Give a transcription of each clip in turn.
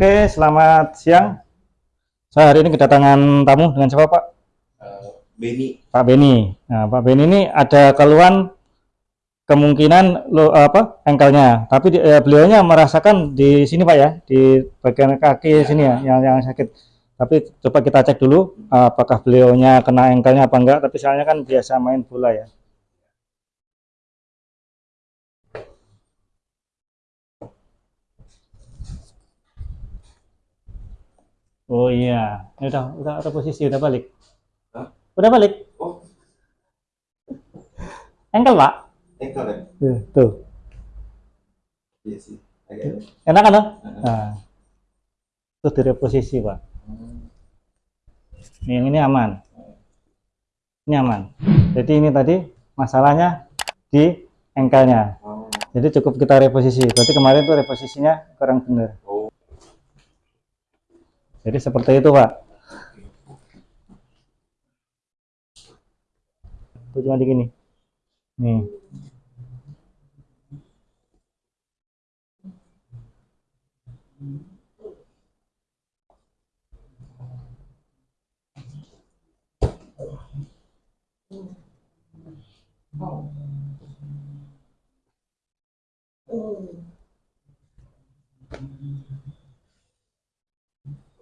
Oke, selamat siang. Saya hari ini kedatangan tamu dengan siapa Pak? Eh, Beni Pak Beni. Nah, Pak Beni ini ada keluhan kemungkinan lo apa engkelnya, tapi eh, beliaunya merasakan di sini Pak ya, di bagian kaki sini ya, yang yang sakit. Tapi coba kita cek dulu apakah beliaunya kena engkelnya apa enggak. Tapi soalnya kan biasa main bola ya. Oh iya, ini udah udah ada posisi, udah balik. Hah? Udah balik. oh Engkel Pak. engkel kan Tuh, tuh. iya sih agak Enak kan? Toh? Heeh. Nah, itu dari posisi Pak. Hmm. Ini yang ini aman. Ini aman. Jadi ini tadi masalahnya di engkelnya. oh Jadi cukup kita reposisi. Berarti kemarin tuh reposisinya kurang benar. oh Jadi seperti itu Pak. Itu cuma di gini. Nih.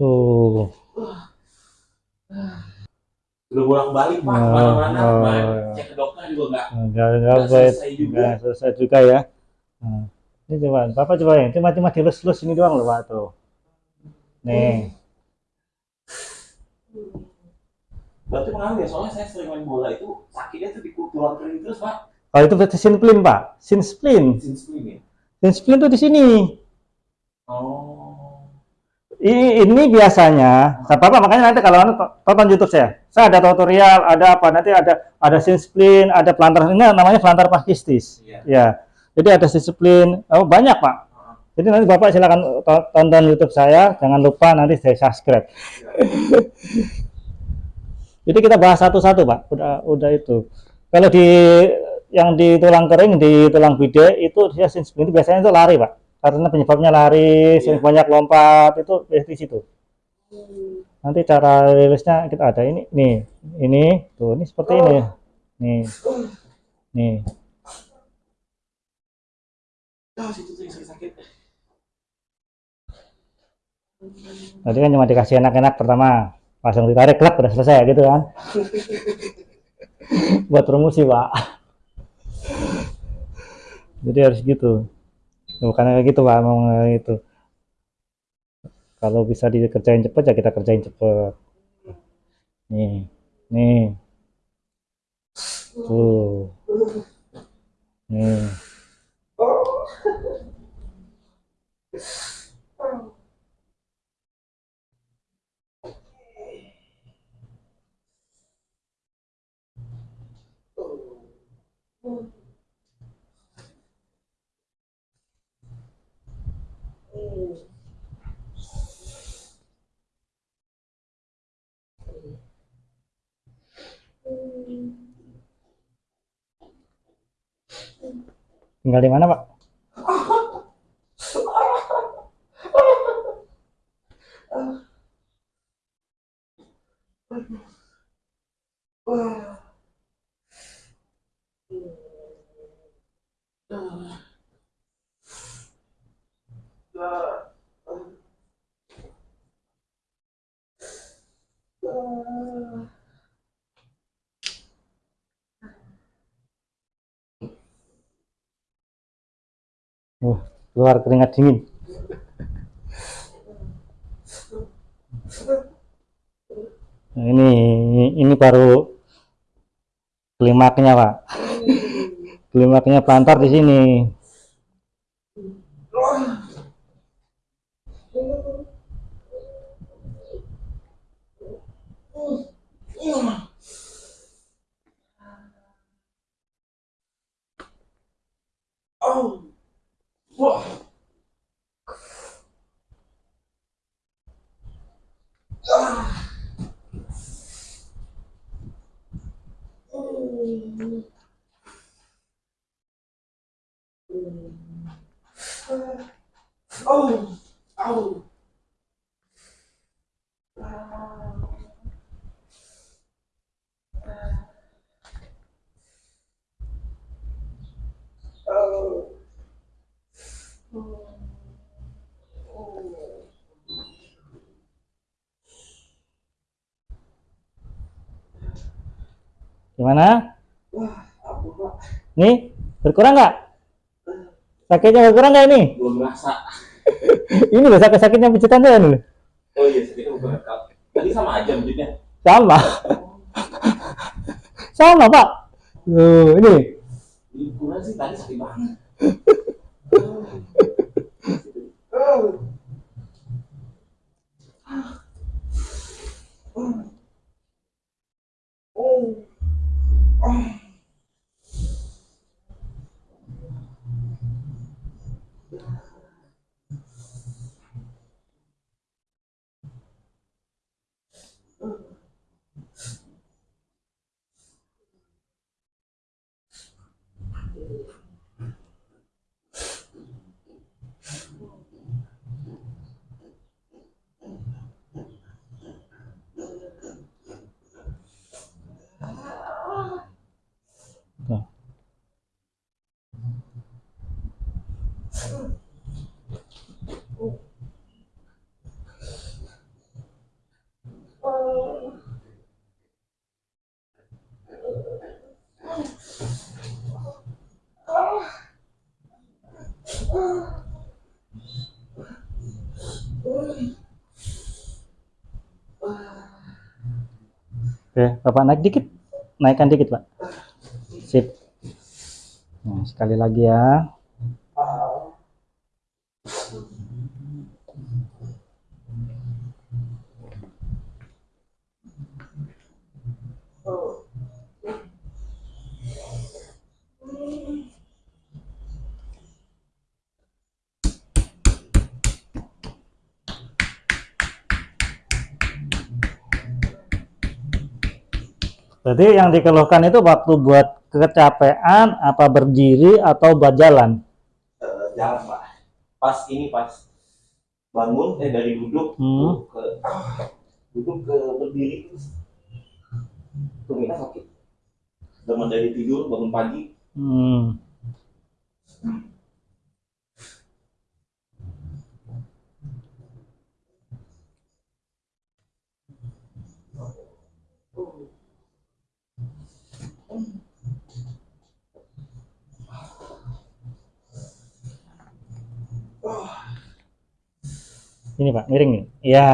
Tuh. udah bolak balik pak Oh, ke mana-mana oh, iya. cek ke dokter juga enggak Enggak enggak Nggak baik. selesai juga. Enggak selesai juga ya. Nah, ini coba, Bapak coba ya, cuma cuma dilus-lus ini doang loh Pak tuh. Nih. berarti pengaruh ya soalnya saya sering main bola itu sakitnya tuh di tulang kering terus pak Oh itu berarti sinspleen Pak. Sinspleen. sinspleen ya Sinspleen tuh di sini. Oh I- ini biasanya, saya Bapak makanya nanti kalau anu to- tonton YouTube saya, saya ada tutorial, ada apa nanti ada ada sinspleen, ada pelantar ini namanya pelantar pakistis. iya Ya, jadi ada sinspleen, oh banyak Pak. Jadi nanti Bapak silakan to- tonton YouTube saya, jangan lupa nanti saya subscribe. Jadi kita bahas satu-satu Pak, udah udah itu. Kalau di yang di tulang kering, di tulang bide itu dia itu biasanya itu lari Pak, karena penyebabnya lari, sering Iya. banyak lompat itu di situ. Nanti cara rilisnya kita ada ini, nih, ini, tuh, ini seperti ini, nih, nih. Tadi kan cuma dikasih enak-enak pertama, langsung ditarik klub udah selesai gitu kan. Buat promosi pak. Jadi harus gitu. Bukan kayak gitu pak, mau gitu. Kalau bisa dikerjain cepet ya kita kerjain cepet. Nih, nih. Tuh. Nih. Tinggal di mana pak? keluar keringat dingin. Nah, ini ini baru klimaknya pak. Klimaknya plantar di sini. Oh. 와. 아우 아우 아우 Gimana? Wah, ampun pak. Nih, berkurang nggak? Sakitnya berkurang nggak ini? Belum merasa. ini loh sakit-sakitnya pijitan saya nih. Oh iya, sakitnya kak. Tadi sama aja menjutnya. Sama. Sama, Pak. Tuh, ini. Liburan sih tadi sakit banget. Tuh. Oke, Bapak naik dikit. Naikkan dikit, Pak. Sip. Nah, sekali lagi ya. Berarti yang dikeluhkan itu waktu buat kecapean, apa berdiri atau buat jalan? Eh, jalan pak. Pas ini pas bangun eh dari duduk Hmm. ke duduk ke berdiri tumitnya sakit. Dari tidur bangun pagi Hmm. Ini Pak, miring nih. Ya.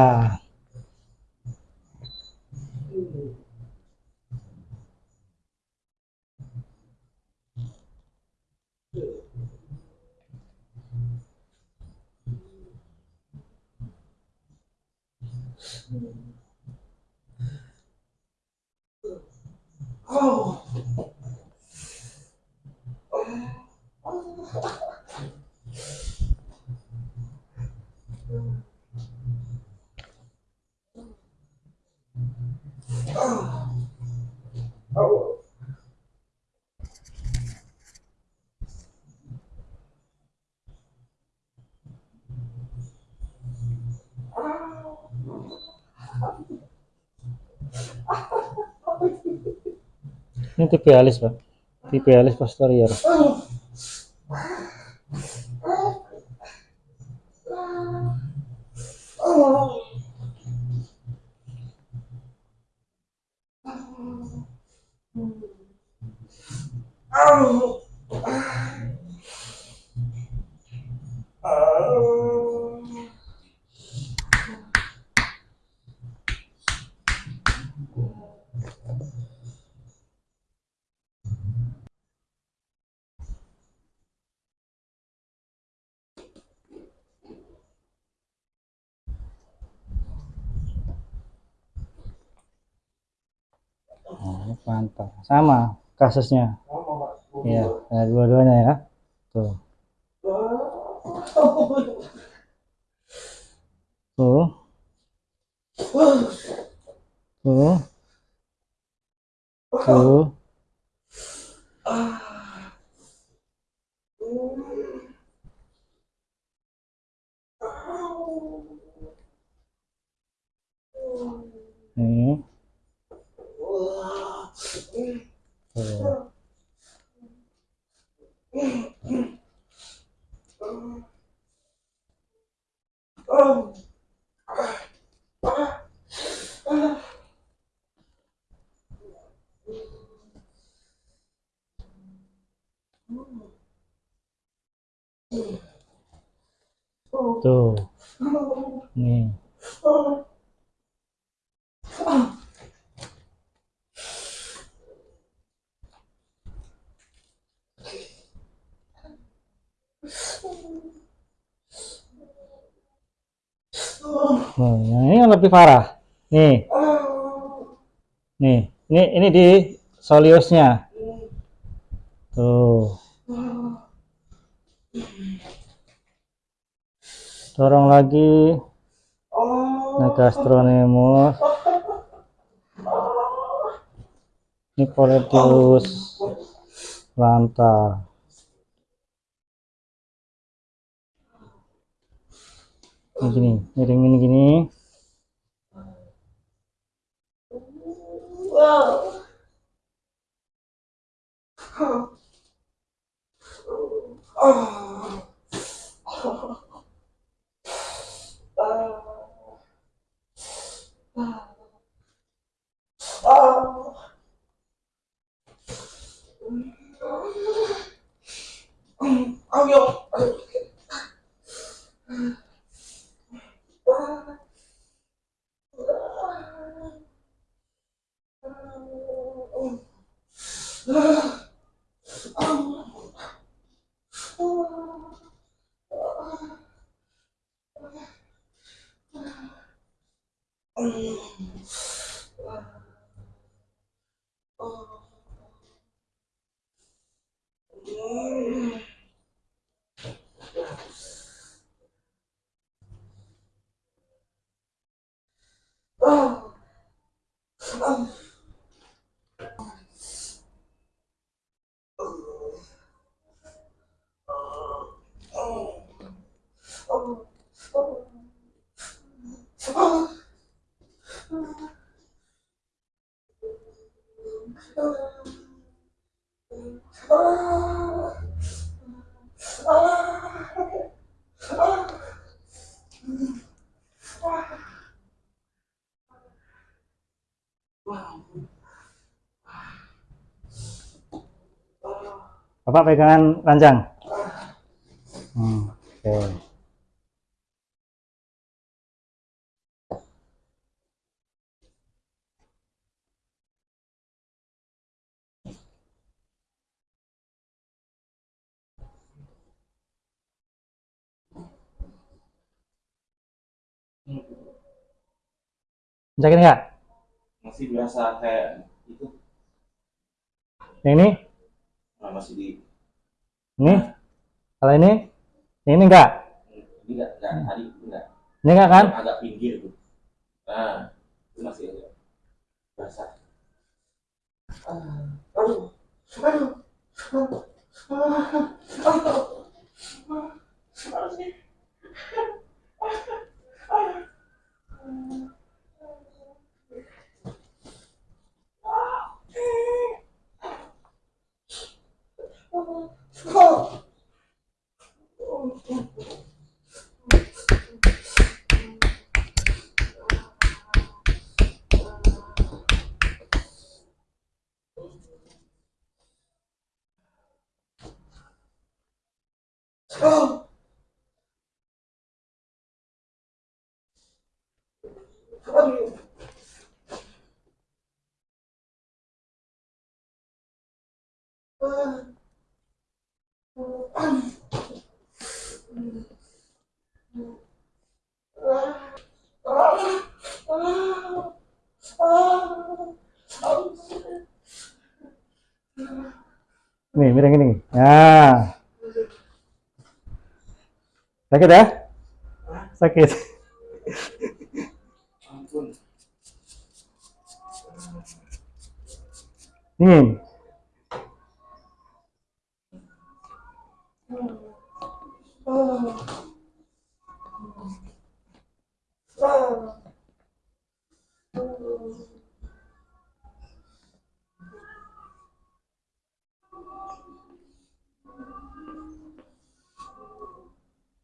Oh. Oh. Ini tibialis Pak. Tibialis posterior. Mantap. Sama kasusnya. Ya dua-duanya ya. Tuh. Tuh. Tuh. Tuh ini tuh. tuh nih Nah, ini yang lebih parah. Nih. Nih, ini ini di soliusnya. Tuh. Dorong lagi. Nah, gastronemus. Ini poletius lantar. Ini gini, miring ini gini. Ayo. Oh. Bapak pegangan ranjang. Hmm, oke. Sakit nggak? Masih berasa kayak itu. Yang ini? Nah, masih di ini? Kalau ini? Ini enggak? Ini enggak, enggak. Enggak. Ini enggak kan? Agak pinggir tuh. Nah, masih basah. Aduh. Aduh. Aduh. Aduh. Aduh. 스카 스카 스카 아 Nih, miring ini. Nah. Sakit ya? Sakit. Dingin. Oh.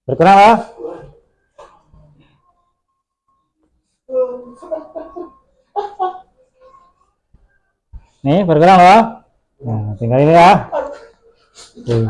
Berkenan lah. Nih, bergerak loh. Nah, tinggal ini ya. Tuh.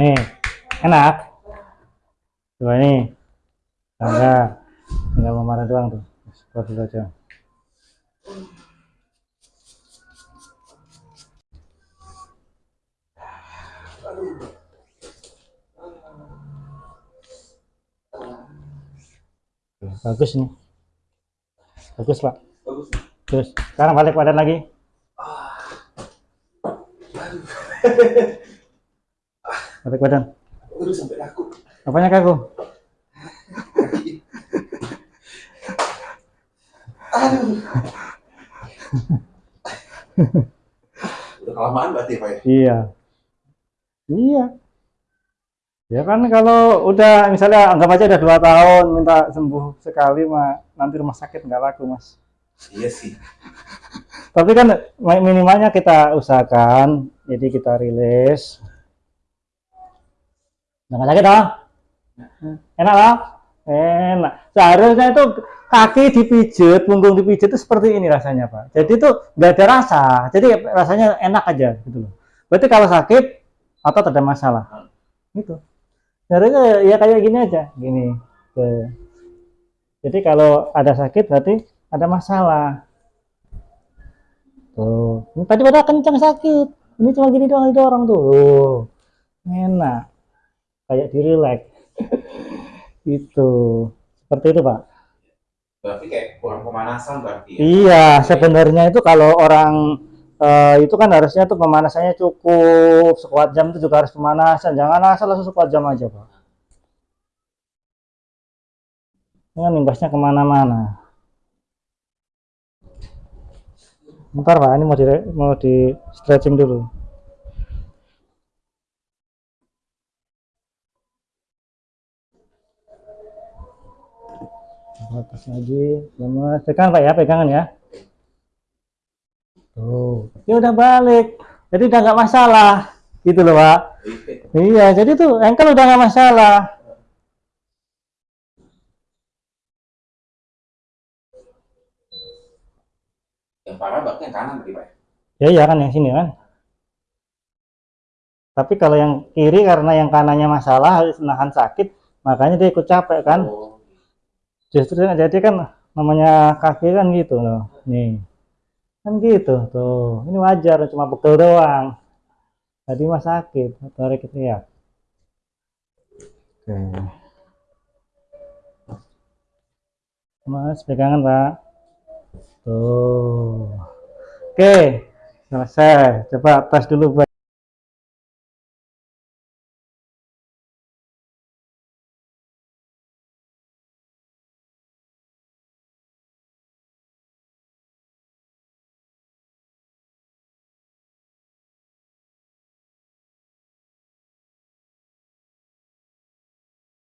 Nih, enak. Coba ini. Enggak. Tinggal memarah doang tuh. Seperti itu aja. Bagus nih. Bagus, Pak. Bagus. Terus, sekarang balik badan lagi. Balik badan. Udah sampai aku. Apanya kaku? Udah kelamaan berarti Pak ya? Iya. Iya. Ya kan kalau udah misalnya anggap aja udah dua tahun minta sembuh sekali mah nanti rumah sakit nggak laku mas. Iya sih. Tapi kan mi- minimalnya kita usahakan, jadi kita rilis. Nggak sakit dong? Enak lah? Enak. Seharusnya itu kaki dipijit, punggung dipijit itu seperti ini rasanya pak. Jadi itu nggak ada rasa, jadi rasanya enak aja gitu loh. Berarti kalau sakit otot ada masalah, gitu. Seharusnya ya kayak gini aja, gini. Jadi kalau ada sakit berarti ada masalah. Tuh, tadi pada kencang sakit. Ini cuma gini doang didorong tuh. Tuh. Enak. Kayak di relax. itu. Seperti itu, Pak. Berarti kayak kurang pemanasan berarti ya? Iya, sebenarnya itu kalau orang eh, itu kan harusnya tuh pemanasannya cukup sekuat jam itu juga harus pemanasan. Jangan asal langsung sekuat jam aja, Pak. Ini kan imbasnya ke mana-mana. Bentar, Pak. Ini mau di mau di stretching dulu. Atas lagi, lemas. Pegang Pak ya, pegangan ya. Tuh, ya udah balik. Jadi udah nggak masalah, gitu loh Pak. Iya, jadi tuh ankle udah nggak masalah. Yang parah berarti yang kanan berarti Pak ya? Ya iya kan yang sini kan. Tapi kalau yang kiri karena yang kanannya masalah harus menahan sakit, makanya dia ikut capek kan. Oh, Justru jadi kan namanya kaki kan gitu loh. Nih. Kan gitu tuh. Ini wajar cuma pegel doang. Tadi mah sakit, tarik itu ya. Oke. Mas pegangan, Pak. Tuh. Oke. Selesai. Coba tes dulu, Pak.